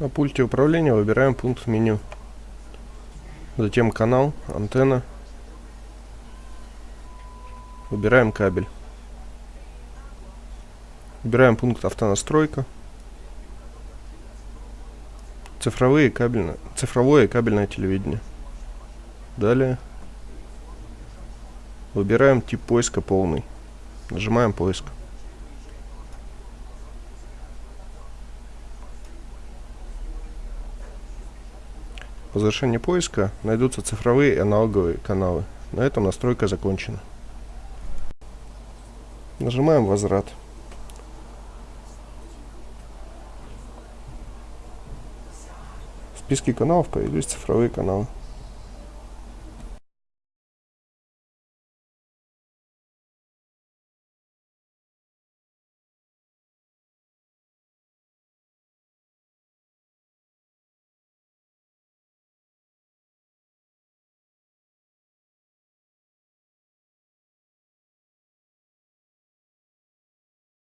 На пульте управления выбираем пункт меню. Затем канал, антенна. Выбираем кабель. Выбираем пункт автонастройка. Цифровые кабельное, цифровое кабельное телевидение. Далее выбираем тип поиска полный. Нажимаем поиск. По завершении поиска найдутся цифровые и аналоговые каналы. На этом настройка закончена. Нажимаем «Возврат». В списке каналов появились цифровые каналы.